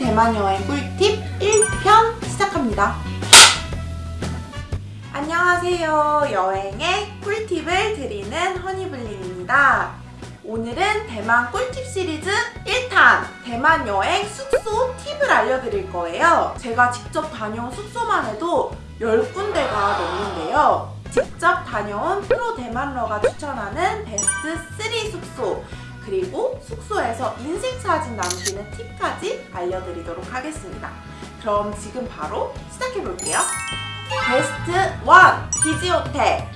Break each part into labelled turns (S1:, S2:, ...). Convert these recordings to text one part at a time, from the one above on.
S1: 대만 여행 꿀팁 1편 시작합니다. 안녕하세요. 여행의 꿀팁을 드리는 허니블링입니다. 오늘은 대만 꿀팁 시리즈 1탄 대만 여행 숙소 팁을 알려드릴 거예요. 제가 직접 다녀온 숙소만 해도 10군데가 넘는데요. 직접 다녀온 프로 대만러가 추천하는 베스트 3 숙소 그리고 숙소에서 인생 사진 남기는 팁까지 알려드리도록 하겠습니다. 그럼 지금 바로 시작해볼게요. 베스트 1! 비지호텔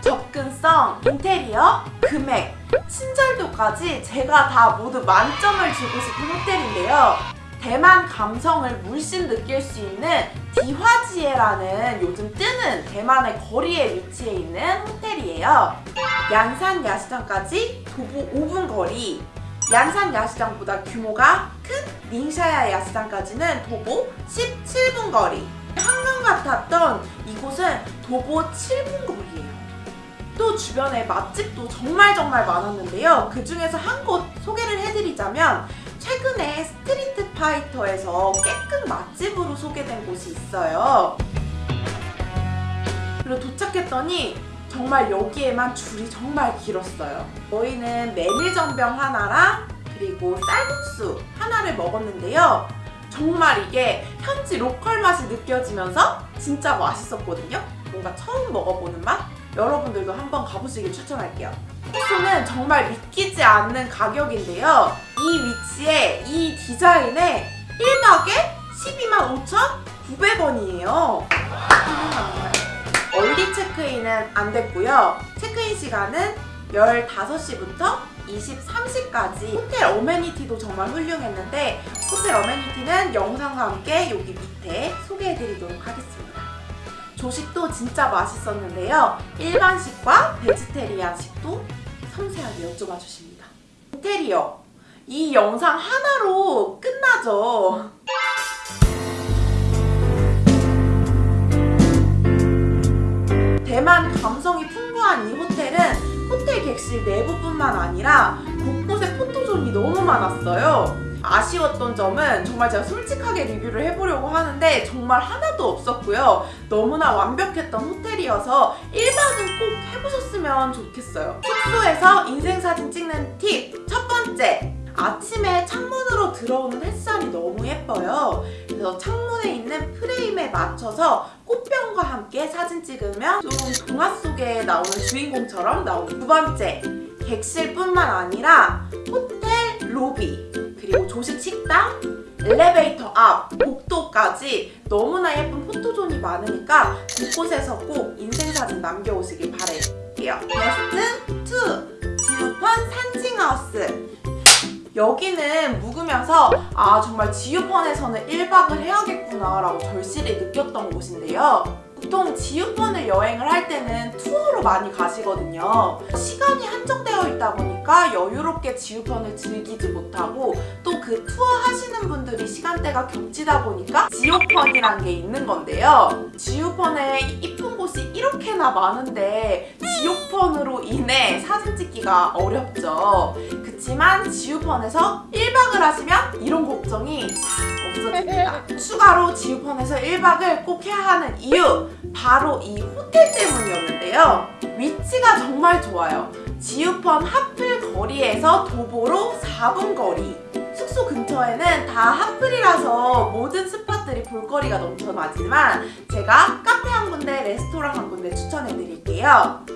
S1: 접근성, 인테리어, 금액, 친절도까지 제가 다 모두 만점을 주고 싶은 호텔인데요. 대만 감성을 물씬 느낄 수 있는 디화지에라는 요즘 뜨는 대만의 거리에 위치해 있는 호텔이에요. 양산 야시장까지 도보 5분 거리. 양산 야시장보다 규모가 큰 닝샤야 야시장까지는 도보 17분 거리. 한강 같았던 이곳은 도보 7분 거리예요. 또 주변에 맛집도 정말 정말 많았는데요. 그 중에서 한 곳 소개를 해드리자면 최근에 스트리트 파이터에서 깨끗 맛집으로 소개된 곳이 있어요 그리고 도착했더니 정말 여기에만 줄이 정말 길었어요. 저희는 메밀전병 하나랑 그리고 쌀국수 하나를 먹었는데요. 정말 이게 현지 로컬 맛이 느껴지면서 진짜 맛있었거든요. 뭔가 처음 먹어보는 맛? 여러분들도 한번 가보시길 추천할게요. 숙소는 정말 믿기지 않는 가격인데요. 이 위치에 이 디자인에 1박에 12만 5,900원이에요. 얼리 체크인은 안 됐고요. 체크인 시간은 15시부터 23시까지 호텔 어메니티도 정말 훌륭했는데 호텔 어메니티는 영상과 함께 여기 밑에 소개해드리도록 하겠습니다. 조식도 진짜 맛있었는데요. 일반식과 베지테리안식도 섬세하게 여쭤봐 주십니다. 인테리어 이 영상 하나로 끝나죠. 대만 감성이 풍부한 이 호텔은 호텔 객실 내부뿐만 아니라 곳곳에 포토존이 너무 많았어요. 아쉬웠던 점은 정말 제가 솔직하게 리뷰를 해보려고 하는데 정말 하나도 없었고요. 너무나 완벽했던 호텔이어서 1박은 꼭 해보셨으면 좋겠어요. 숙소에서 인생사진 찍는 팁! 첫 번째! 아침에 창문으로 들어오는 햇살이 너무 예뻐요. 그래서 창문에 있는 프레임에 맞춰서 꽃병과 함께 사진 찍으면 좀 동화 속에 나오는 주인공처럼 나오는 두 번째, 객실뿐만 아니라 호텔 로비 그리고 조식 식당 엘리베이터 앞, 복도까지 너무나 예쁜 포토존이 많으니까 곳곳에서 꼭 인생사진 남겨오시길 바랄게요. 베스트 2! 지우펀 산칭하우스 여기는 묵으면서 아 정말 지우펀에서는 1박을 해야겠구나 라고 절실히 느꼈던 곳인데요. 보통 지우펀을 여행을 할 때는 투어로 많이 가시거든요. 시간이 한정되어 있다 보니까 여유롭게 지우펀을 즐기지 못하고 또 그 투어 하시는 분들이 시간대가 겹치다 보니까 지오펀이란 게 있는 건데요. 지우펀에 이쁜 곳이 이렇게나 많은데 지오펀으로 인해 사진 찍기가 어렵죠. 그치만 지우펀에서 1박을 하시면 이런 걱정이 없어집니다. 추가로 지우펀에서 1박을 꼭 해야 하는 이유 바로 이 호텔 때문이었는데요. 위치가 정말 좋아요. 지우펀 핫플 거리에서 도보로 4분 거리 숙소 근처에는 다 핫플이라서 모든 spot들이 볼거리가 넘쳐나지만 제가 카페 한 군데, 레스토랑 한 군데 추천해드릴게요.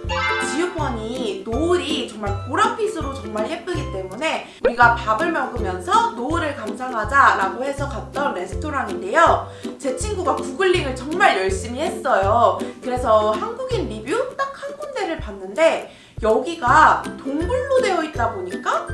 S1: 지우펀이 노을이 정말 보랏빛으로 정말 예쁘기 때문에 우리가 밥을 먹으면서 노을을 감상하자 라고 해서 갔던 레스토랑인데요. 제 친구가 구글링을 정말 열심히 했어요. 그래서 한국인 리뷰 딱 한 군데를 봤는데 여기가 동굴로 되어 있다 보니까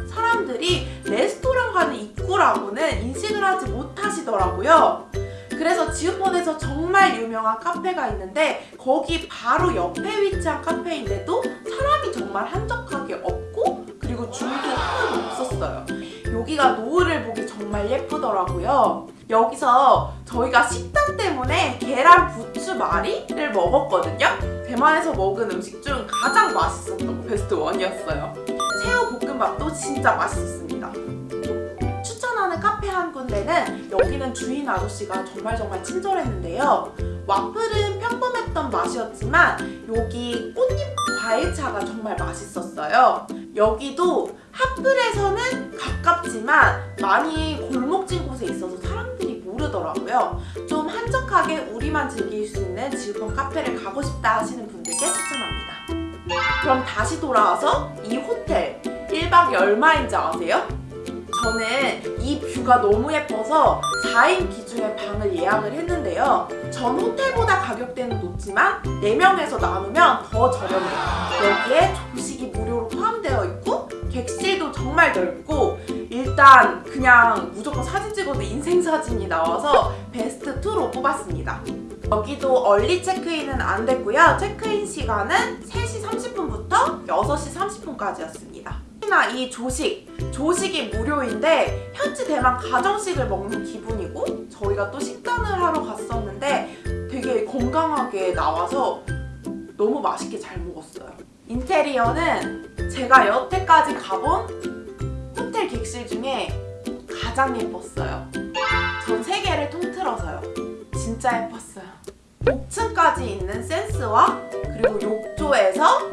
S1: 사람들이 레스토랑 가는 입구라고는 인식을 하지 못하시더라고요. 그래서 지우펀에서 정말 유명한 카페가 있는데 거기 바로 옆에 위치한 카페인데도 사람이 정말 한적하게 없고 그리고 줄도 하나도 없었어요. 여기가 노을을 보기 정말 예쁘더라고요. 여기서 저희가 식단 때문에 계란 부추 마리를 먹었거든요. 대만에서 먹은 음식 중 가장 맛있었던 거 베스트 원이었어요. 새우 볶음밥도 진짜 맛있었습니다. 추천하는 카페 한 군데는 여기는 주인 아저씨가 정말 정말 친절했는데요. 와플은 평범했던 맛이었지만 여기 꽃잎 과일차가 정말 맛있었어요. 여기도 핫플에서는 가깝지만 많이 골목진 곳에 있어서 사람들이 모르더라고요. 좀 한적하게 우리만 즐길 수 있는 지우펀 카페를 가고 싶다 하시는 분들께 추천합니다. 그럼 다시 돌아와서 이 호텔 1박 얼마인지 아세요? 저는 이 뷰가 너무 예뻐서 4인 기준의 방을 예약을 했는데요. 전 호텔보다 가격대는 높지만 4명에서 나누면 더 저렴해요. 여기에 조식이 무료로 포함되어 있고 객실도 정말 넓고 일단 그냥 무조건 사진 찍어도 인생 사진이 나와서 베스트 2로 뽑았습니다. 여기도 얼리 체크인은 안 됐고요. 체크인 시간은 3시 30분부터 6시 30분까지였습니다. 특히나 이 조식, 조식이 무료인데 현지 대만 가정식을 먹는 기분이고 저희가 또 식단을 하러 갔었는데 되게 건강하게 나와서 너무 맛있게 잘 먹었어요. 인테리어는 제가 여태까지 가본 호텔 객실 중에 가장 예뻤어요. 전세 개를 통틀어서요. 진짜 예뻤어요. 5층까지 있는 센스와 그리고 욕조에서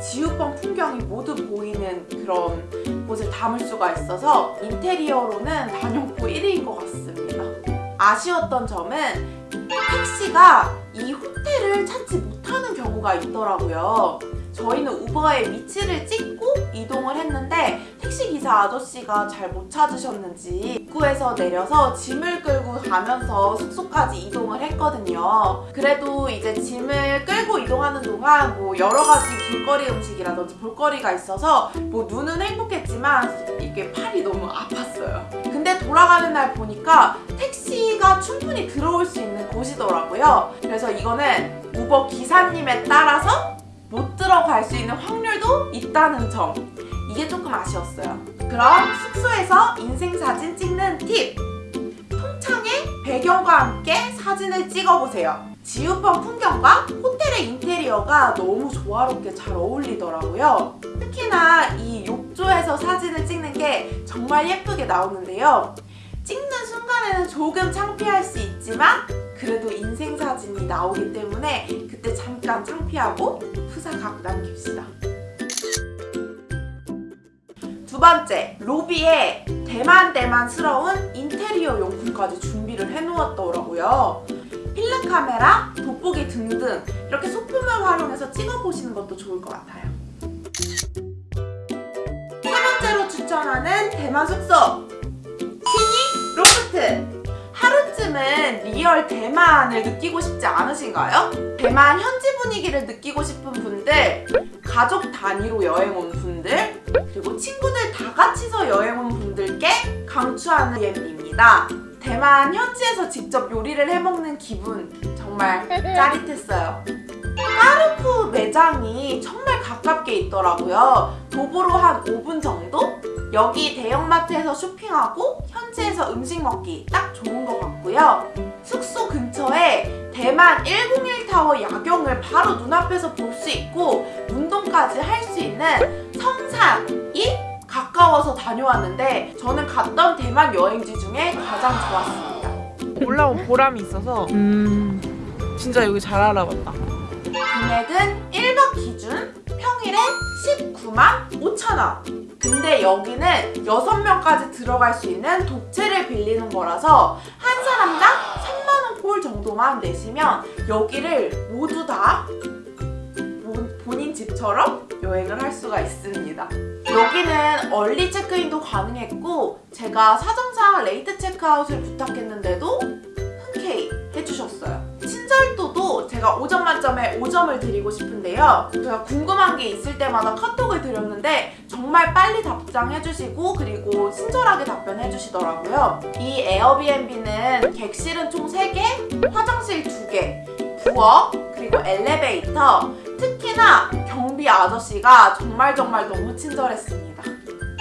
S1: 지우펀 풍경이 모두 보이는 그런 곳을 담을 수가 있어서 인테리어로는 단연코 1위인 것 같습니다. 아쉬웠던 점은 택시가 이 호텔을 찾지 못하는 경우가 있더라고요. 저희는 우버에 위치를 찍고 이동을 했는데 택시기사 아저씨가 잘 못 찾으셨는지 입구에서 내려서 짐을 끌고 가면서 숙소까지 이동을 했거든요. 그래도 이제 짐을 끌고 이동하는 동안 뭐 여러 가지 길거리 음식이라든지 볼거리가 있어서 뭐 눈은 행복했지만 이게 팔이 너무 아팠어요. 근데 돌아가는 날 보니까 택시가 충분히 들어올 수 있는 곳이더라고요. 그래서 이거는 우버 기사님에 따라서 못 들어갈 수 있는 확률도 있다는 점. 이게 조금 아쉬웠어요. 그럼 숙소에서 인생사진 찍는 팁! 통창에 배경과 함께 사진을 찍어보세요. 지우펀 풍경과 호텔의 인테리어가 너무 조화롭게 잘 어울리더라고요. 특히나 이 욕조에서 사진을 찍는 게 정말 예쁘게 나오는데요. 찍는 순간에는 조금 창피할 수 있지만 그래도 인생 사진이 나오기 때문에 그때 잠깐 창피하고 후사각 남깁시다. 두 번째, 로비에 대만 대만스러운 인테리어 용품까지 준비를 해놓았더라고요. 필름 카메라, 돋보기 등등 이렇게 소품을 활용해서 찍어보시는 것도 좋을 것 같아요. 세 번째로 추천하는 대만 숙소 real 대만을 느끼고 싶지 않으신가요? 대만 현지 분위기를 느끼고 싶은 분들 가족 단위로 여행 온 분들 그리고 친구들 다 같이서 여행 온 분들께 강추하는 B&B입니다 대만 현지에서 직접 요리를 해먹는 기분 정말 짜릿했어요 까르푸 매장이 정말 가깝게 있더라고요 도보로 한 5분 정도? 여기 대형마트에서 쇼핑하고 현지에서 음식 먹기 딱 좋은 것 같고요. 숙소 근처에 대만 101타워 야경을 바로 눈앞에서 볼 수 있고 운동까지 할 수 있는 성산이 가까워서 다녀왔는데 저는 갔던 대만 여행지 중에 가장 좋았습니다.
S2: 올라온 보람이 있어서
S3: 음,
S2: 진짜 여기 잘 알아봤다.
S1: 금액은 1박 기준 평일에 19만 5천원 근데 여기는 6명까지 들어갈 수 있는 독채를 빌리는 거라서 한 사람당 3만원 꼴 정도만 내시면 여기를 모두 다 본- 본인 집처럼 여행을 할 수가 있습니다. 여기는 early 체크인도 가능했고 제가 사정상 late 체크아웃을 부탁했는데도 흔쾌히 해주셨어요 제가 5점 만점에 5점을 드리고 싶은데요. 제가 궁금한 게 있을 때마다 카톡을 드렸는데 정말 빨리 답장해주시고 그리고 친절하게 답변해주시더라고요. 이 에어비앤비는 객실은 총 3개, 화장실 2개, 부엌, 그리고 엘리베이터 특히나 경비 아저씨가 정말 정말 너무 친절했습니다.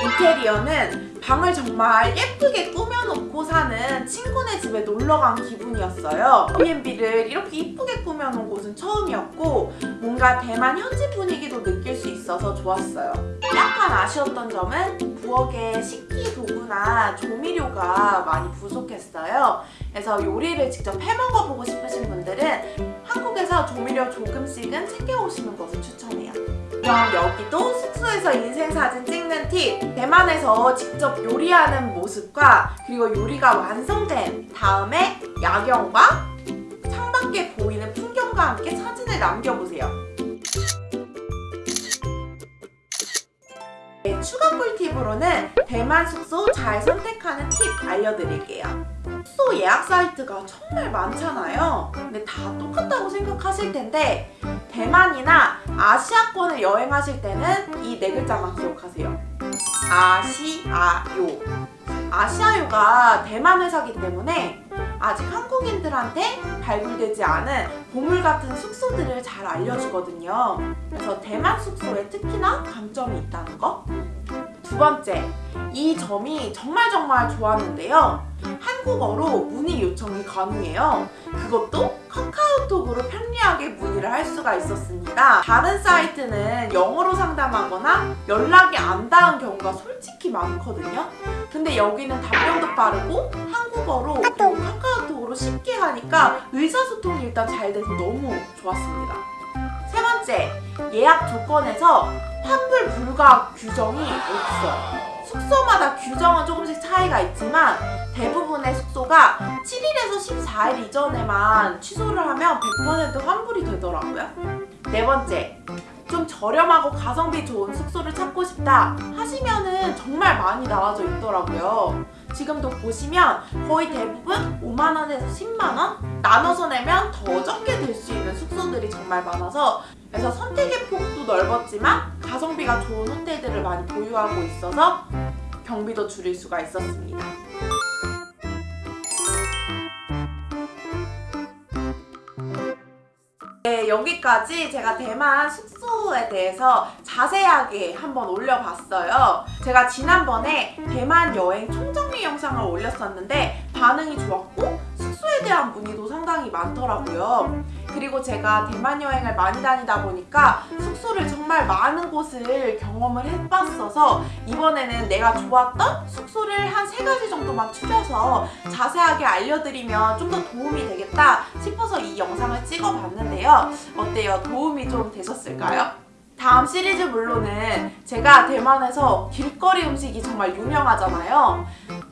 S1: 인테리어는 방을 정말 예쁘게 꾸며놓고 사는 친구네 집에 놀러간 기분이었어요. B&B를 이렇게 이쁘게 꾸며놓은 곳은 처음이었고 뭔가 대만 현지 분위기도 느낄 수 있어서 좋았어요. 약간 아쉬웠던 점은 부엌에 식기 도구나 조미료가 많이 부족했어요. 그래서 요리를 직접 해먹어보고 싶으신 분들은 한국에서 조미료 조금씩은 챙겨오시는 것을 추천해요. 그럼 여기도 숙소에서 인생사진 찍는 팁! 대만에서 직접 요리하는 모습과 그리고 요리가 완성된 다음에 야경과 창밖에 보이는 풍경과 함께 사진을 남겨보세요. 네, 추가 꿀팁으로는 대만 숙소 잘 선택하는 팁 알려드릴게요. 숙소 예약 사이트가 정말 많잖아요. 근데 다 똑같다고 생각하실 텐데 대만이나 아시아권을 여행하실 때는 이 네 글자만 기억하세요. 아시아요. 아시아요가 대만 회사기 때문에 아직 한국인들한테 발굴되지 않은 보물 같은 숙소들을 잘 알려주거든요. 그래서 대만 숙소에 특히나 강점이 있다는 거. 두 번째, 이 점이 정말 정말 좋았는데요. 한국어로 문의 요청이 가능해요. 그것도 카카오톡으로 편리하게 문의를 할 수가 있었습니다. 다른 사이트는 영어로 상담하거나 연락이 안 닿은 경우가 솔직히 많거든요. 근데 여기는 답변도 빠르고 한국어로 카카오톡으로 쉽게 하니까 의사소통이 일단 잘 돼서 너무 좋았습니다. 세 번째, 예약 조건에서 환불 불가 규정이 없어요. 숙소마다 규정은 조금씩 차이가 있지만 대부분의 숙소가 7일에서 14일 이전에만 취소를 하면 100% 환불이 되더라고요. 네 번째, 좀 저렴하고 가성비 좋은 숙소를 찾고 싶다 하시면은 정말 많이 나와져 있더라고요. 지금도 보시면 거의 대부분 5만원에서 10만원? 나눠서 내면 더 적게 될수 있는 숙소들이 정말 많아서 그래서 선택의 폭도 넓었지만 가성비가 좋은 호텔들을 많이 보유하고 있어서 경비도 줄일 수가 있었습니다. 네, 여기까지 제가 대만 숙소에 대해서 자세하게 한번 올려봤어요. 제가 지난번에 대만 여행 총정리 영상을 올렸었는데 반응이 좋았고 숙소에 대한 문의도 상당히 많더라고요. 그리고 제가 대만 여행을 많이 다니다 보니까 숙소를 정말 많은 곳을 경험을 해봤어서 이번에는 내가 좋았던 숙소를 한 세 가지 정도만 추려서 자세하게 알려드리면 좀 더 도움이 되겠다 싶어서 이 영상을 찍어봤는데요. 어때요? 도움이 좀 되셨을까요? 다음 시리즈 물로는 제가 대만에서 길거리 음식이 정말 유명하잖아요.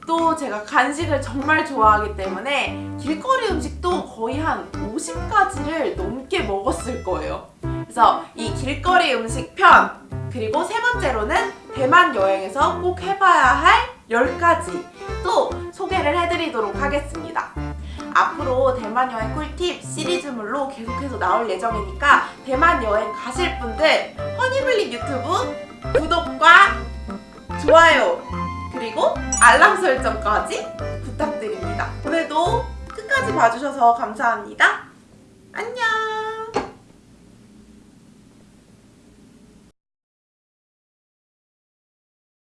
S1: 또 제가 간식을 정말 좋아하기 때문에 길거리 음식도 거의 한 50가지를 넘게 먹었을 거예요. 그래서 이 길거리 음식 편 그리고 세 번째로는 대만 여행에서 꼭 해봐야 할 10가지 또 소개를 해드리도록 하겠습니다. 앞으로 대만 여행 꿀팁 시리즈물로 계속해서 나올 예정이니까 대만 여행 가실 분들 허니블리 유튜브 구독과 좋아요 그리고 알람 설정까지 부탁드립니다. 오늘도 끝까지 봐주셔서 감사합니다. 안녕!